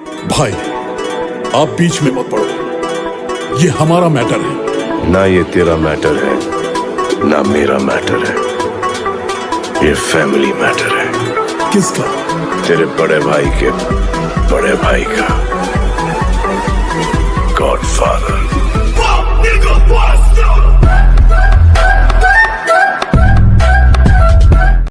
भाई आप बीच में मत पड़ो। ये हमारा मैटर है। ना ये तेरा मैटर है ना मेरा मैटर है। ये फैमिली मैटर है। किसका? तेरे बड़े भाई के बड़े भाई का।